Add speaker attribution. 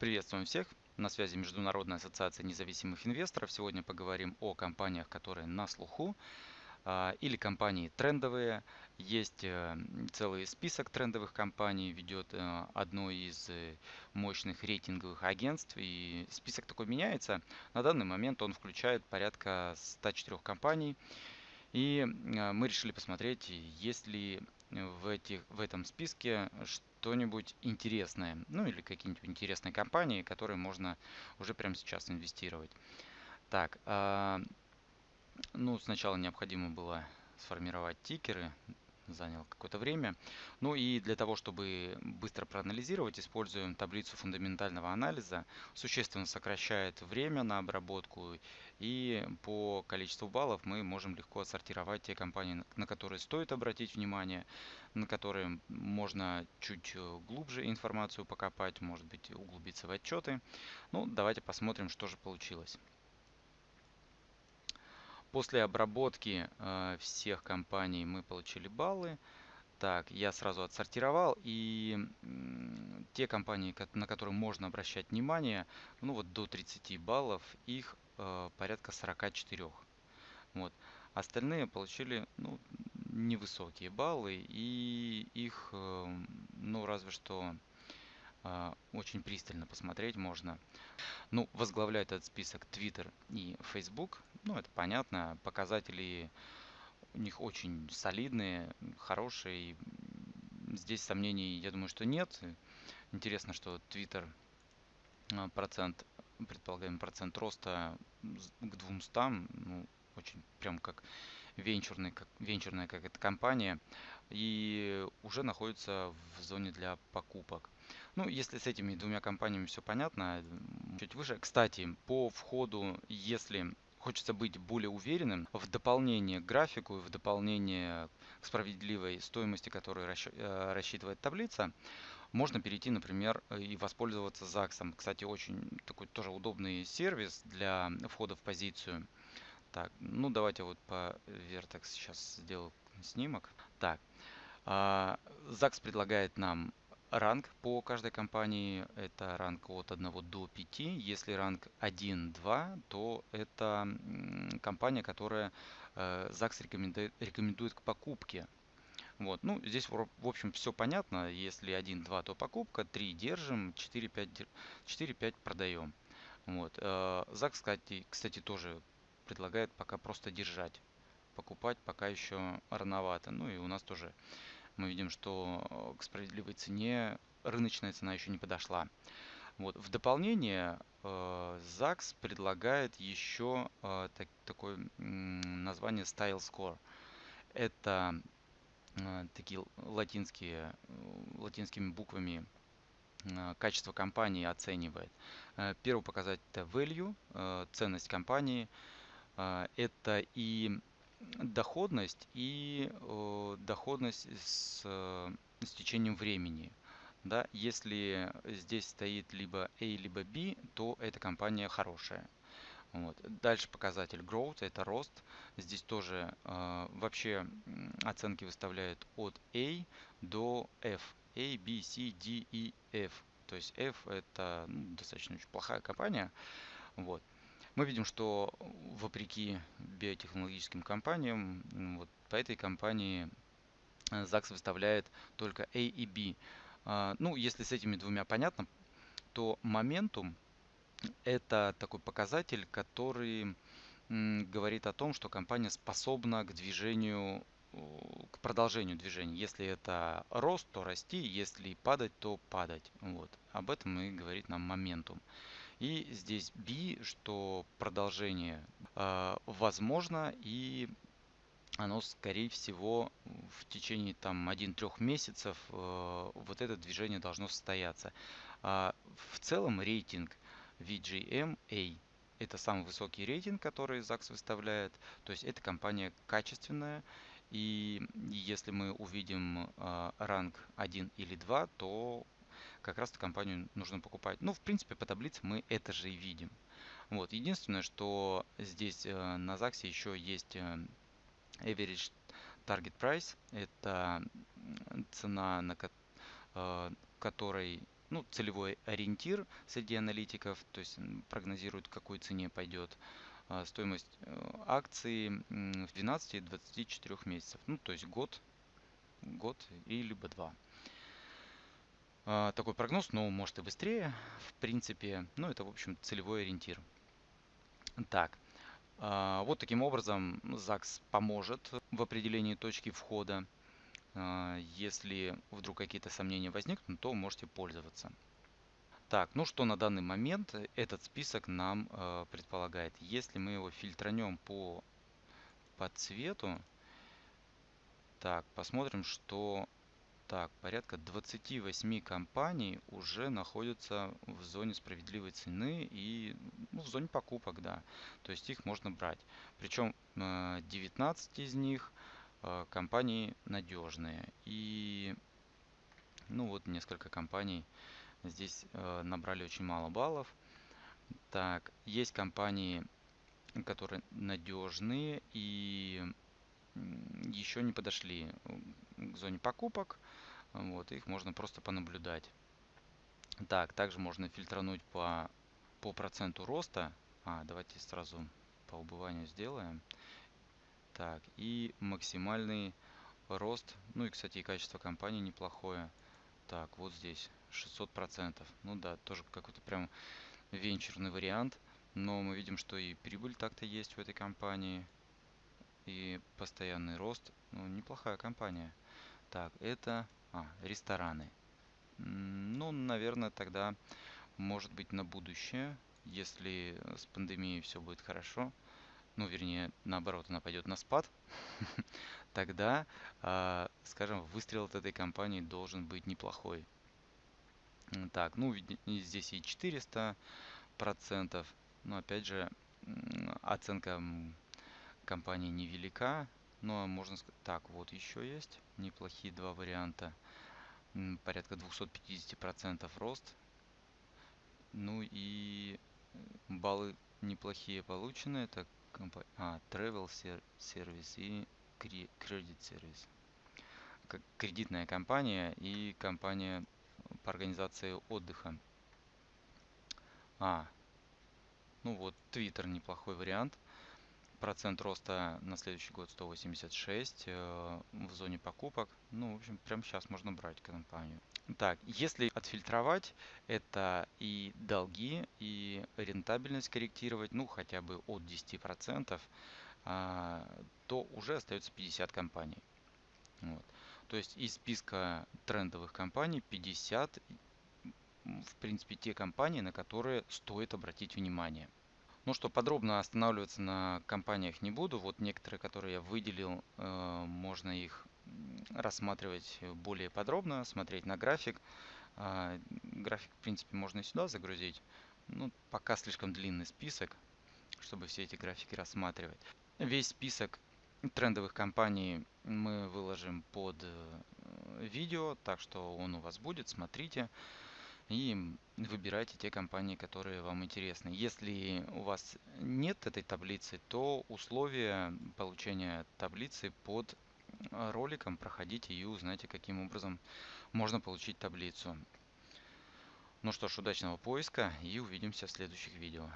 Speaker 1: Приветствуем всех! На связи Международная ассоциация независимых инвесторов. Сегодня поговорим о компаниях, которые на слуху а, или компании трендовые. Есть э, целый список трендовых компаний, ведет э, одно из э, мощных рейтинговых агентств. И список такой меняется. На данный момент он включает порядка 104 компаний. И мы решили посмотреть, есть ли в, этих, в этом списке что-нибудь интересное, ну или какие-нибудь интересные компании, которые можно уже прямо сейчас инвестировать. Так, э, ну сначала необходимо было сформировать тикеры, занял какое-то время. Ну и для того, чтобы быстро проанализировать, используем таблицу фундаментального анализа. Существенно сокращает время на обработку и по количеству баллов мы можем легко отсортировать те компании, на которые стоит обратить внимание, на которые можно чуть глубже информацию покопать, может быть углубиться в отчеты. Ну, давайте посмотрим, что же получилось. После обработки э, всех компаний мы получили баллы. Так, я сразу отсортировал и те компании, на которые можно обращать внимание, ну вот до 30 баллов, их э, порядка 44. Вот. Остальные получили ну, невысокие баллы и их, э, ну разве что очень пристально посмотреть можно. Ну, возглавляет этот список Twitter и Facebook. Ну, это понятно. Показатели у них очень солидные, хорошие. Здесь сомнений, я думаю, что нет. Интересно, что Twitter а, процент, предполагаемый процент роста к 200, ну, очень прям как венчурный, как, венчурная какая-то компания, и уже находится в зоне для покупок. Ну, если с этими двумя компаниями все понятно, чуть выше. Кстати, по входу, если хочется быть более уверенным, в дополнение к графику и в дополнение к справедливой стоимости, которую э, рассчитывает таблица, можно перейти, например, и воспользоваться ЗАГСом. Кстати, очень такой тоже удобный сервис для входа в позицию. Так, ну давайте вот по Vertex сейчас сделаю снимок. Так, ЗАГС предлагает нам ранг по каждой компании. Это ранг от 1 до 5. Если ранг 1-2, то это компания, которая э, ЗАГС рекомендует, рекомендует к покупке. Вот. Ну, здесь, в общем, все понятно. Если 1-2, то покупка, 3 держим, 4-5 продаем. Вот. Э, ЗАГС, кстати, кстати, тоже предлагает пока просто держать. Покупать пока еще рановато. Ну и у нас тоже мы видим, что э, к справедливой цене рыночная цена еще не подошла. Вот. В дополнение э, ЗАГС предлагает еще э, так, такое название Style Score. Это такие латинские, латинскими буквами качество компании оценивает. Первый показатель это value, ценность компании. Э, это и доходность и доходность с, э, с течением времени. Да, если здесь стоит либо A, либо B, то эта компания хорошая. Вот. Дальше показатель growth, это рост. Здесь тоже э, вообще оценки выставляют от A до F. A, B, C, D, E, F. То есть F это ну, достаточно очень плохая компания. Вот. Мы видим, что вопреки биотехнологическим компаниям, вот по этой компании э, ЗАГС выставляет только A и B. А, ну, если с этими двумя понятно, то моментум это такой показатель, который говорит о том, что компания способна к движению, к продолжению движения. Если это рост, то расти, если падать, то падать. Вот. Об этом и говорит нам моментум. И здесь B, что продолжение э, возможно и оно скорее всего в течение там 1-3 месяцев э, вот это движение должно состояться. А в целом рейтинг VGMA это самый высокий рейтинг, который ЗАГС выставляет. То есть эта компания качественная. И если мы увидим э, ранг 1 или 2, то как раз эту компанию нужно покупать. Ну, в принципе, по таблице мы это же и видим. Вот. Единственное, что здесь э, на ЗАГСе еще есть э, average target price. Это цена, на ко э, которой ну, целевой ориентир среди аналитиков, то есть прогнозируют, к какой цене пойдет а, стоимость э, акции в 12-24 месяцев, ну, то есть год, год и либо два. А, такой прогноз, но может и быстрее, в принципе, ну, это, в общем, целевой ориентир. Так, а, вот таким образом ЗАГС поможет в определении точки входа. А, если вдруг какие-то сомнения возникнут, то можете пользоваться. Так, ну что на данный момент этот список нам предполагает? Если мы его фильтранем по, по цвету, так, посмотрим, что так, порядка 28 компаний уже находятся в зоне справедливой цены и ну, в зоне покупок, да. То есть их можно брать. Причем 19 э, из них э, компании надежные. И ну вот несколько компаний здесь э, набрали очень мало баллов. Так, есть компании, которые надежные и еще не подошли к зоне покупок. Вот, их можно просто понаблюдать. Так, также можно фильтрануть по, по проценту роста. А, давайте сразу по убыванию сделаем. Так, и максимальный рост. Ну и, кстати, и качество компании неплохое. Так, вот здесь 600%. Ну да, тоже какой-то прям венчурный вариант. Но мы видим, что и прибыль так-то есть в этой компании. И постоянный рост. Ну, неплохая компания. Так, это а, рестораны. Ну, наверное, тогда, может быть, на будущее, если с пандемией все будет хорошо, ну, вернее, наоборот, она пойдет на спад, тогда, а, скажем, выстрел от этой компании должен быть неплохой. Так, ну, здесь и 400 процентов, но, опять же, оценка компании невелика, но можно сказать, так, вот еще есть неплохие два варианта порядка 250% рост. Ну и баллы неплохие получены. Это компания, а, Travel Service и Service. Как кредитная компания и компания по организации отдыха. А, ну вот, Twitter неплохой вариант. Процент роста на следующий год 186 э, в зоне покупок. Ну, в общем, прямо сейчас можно брать компанию. Так, если отфильтровать, это и долги, и рентабельность корректировать, ну, хотя бы от 10%, а, то уже остается 50 компаний. Вот. То есть из списка трендовых компаний 50, в принципе, те компании, на которые стоит обратить внимание. Ну что, подробно останавливаться на компаниях не буду. Вот некоторые, которые я выделил, э, можно их рассматривать более подробно, смотреть на график. А, график, в принципе, можно и сюда загрузить. Ну, пока слишком длинный список, чтобы все эти графики рассматривать. Весь список трендовых компаний мы выложим под э, видео, так что он у вас будет, смотрите и выбирайте те компании, которые вам интересны. Если у вас нет этой таблицы, то условия получения таблицы под э, роликом проходите и узнайте, каким образом можно получить таблицу. Ну что ж, удачного поиска и увидимся в следующих видео.